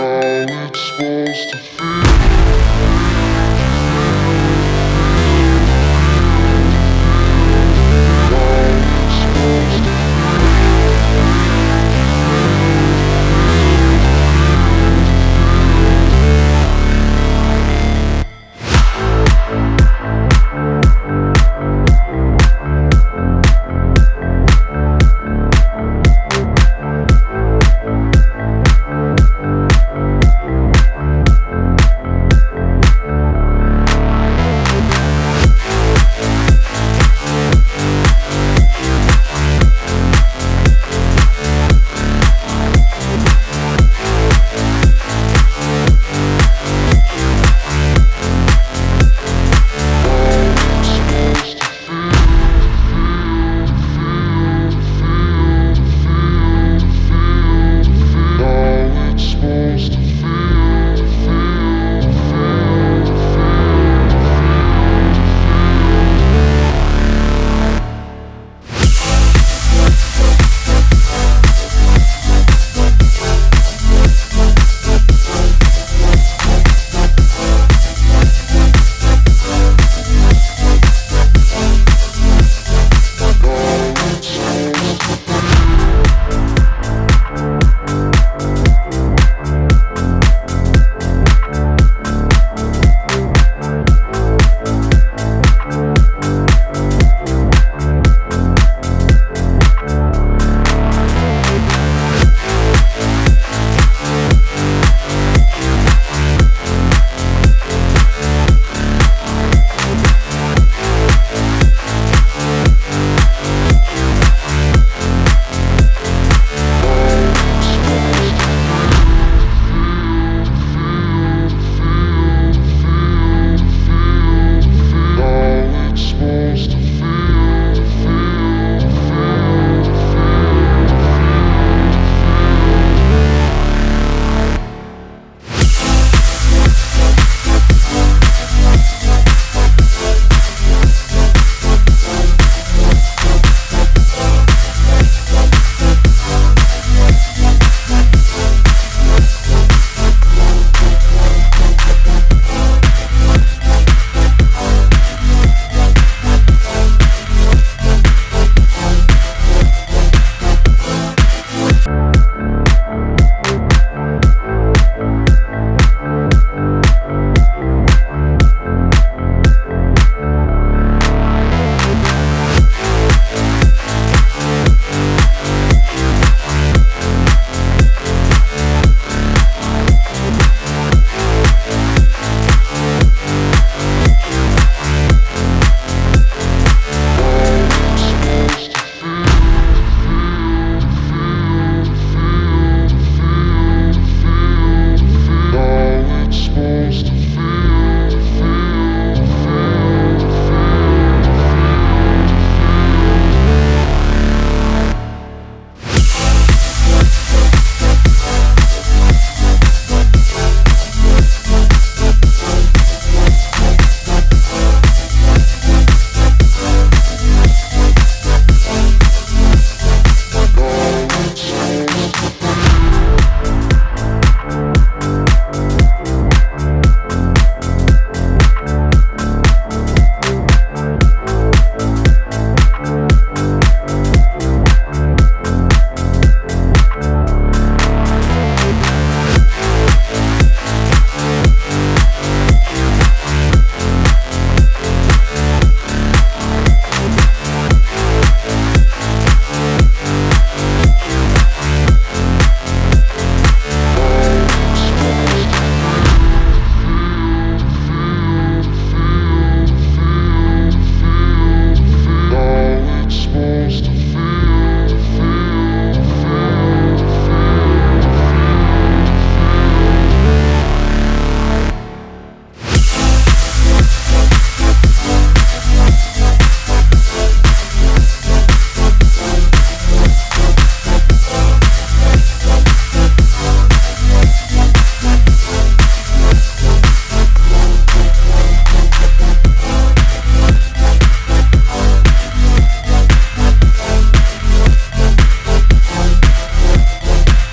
how it's supposed to feel